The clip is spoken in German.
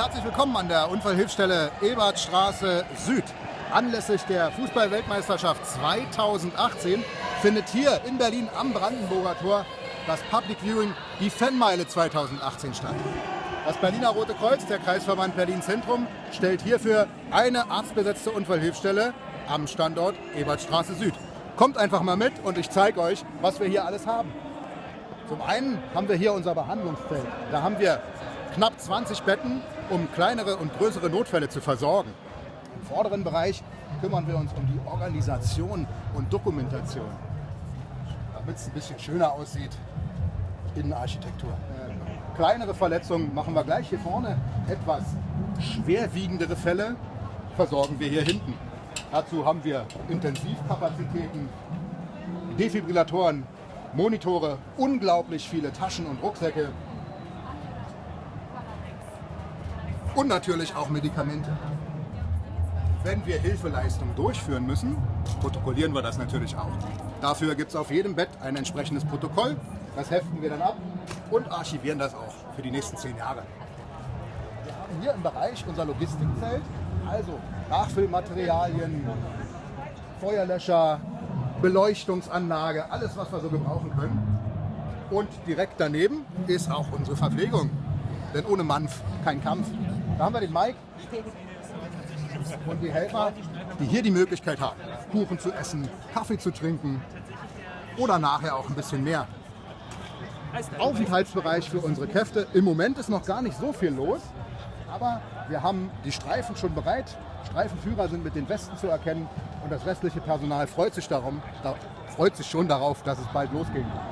herzlich willkommen an der Unfallhilfsstelle Ebertstraße Süd. Anlässlich der Fußball-Weltmeisterschaft 2018 findet hier in Berlin am Brandenburger Tor das Public Viewing, die Fanmeile 2018 statt. Das Berliner Rote Kreuz, der Kreisverband Berlin Zentrum, stellt hierfür eine arztbesetzte Unfallhilfsstelle am Standort Ebertstraße Süd. Kommt einfach mal mit und ich zeige euch, was wir hier alles haben. Zum einen haben wir hier unser Behandlungsfeld. Da haben wir knapp 20 Betten, um kleinere und größere Notfälle zu versorgen. Im vorderen Bereich kümmern wir uns um die Organisation und Dokumentation, damit es ein bisschen schöner aussieht. Innenarchitektur. Äh, kleinere Verletzungen machen wir gleich hier vorne. Etwas schwerwiegendere Fälle versorgen wir hier hinten. Dazu haben wir Intensivkapazitäten, Defibrillatoren, Monitore, unglaublich viele Taschen und Rucksäcke und natürlich auch Medikamente. Wenn wir Hilfeleistungen durchführen müssen, protokollieren wir das natürlich auch. Dafür gibt es auf jedem Bett ein entsprechendes Protokoll. Das heften wir dann ab und archivieren das auch für die nächsten zehn Jahre. Wir haben hier im Bereich unser Logistikzelt, also Nachfüllmaterialien, Feuerlöscher, Beleuchtungsanlage, alles was wir so gebrauchen können. Und direkt daneben ist auch unsere Verpflegung. Denn ohne Manf kein Kampf. Da haben wir den Mike und die Helfer, die hier die Möglichkeit haben, Kuchen zu essen, Kaffee zu trinken oder nachher auch ein bisschen mehr. Aufenthaltsbereich für unsere Kräfte. Im Moment ist noch gar nicht so viel los, aber wir haben die Streifen schon bereit. Streifenführer sind mit den Westen zu erkennen und das restliche Personal freut sich, darum, da, freut sich schon darauf, dass es bald losgehen kann.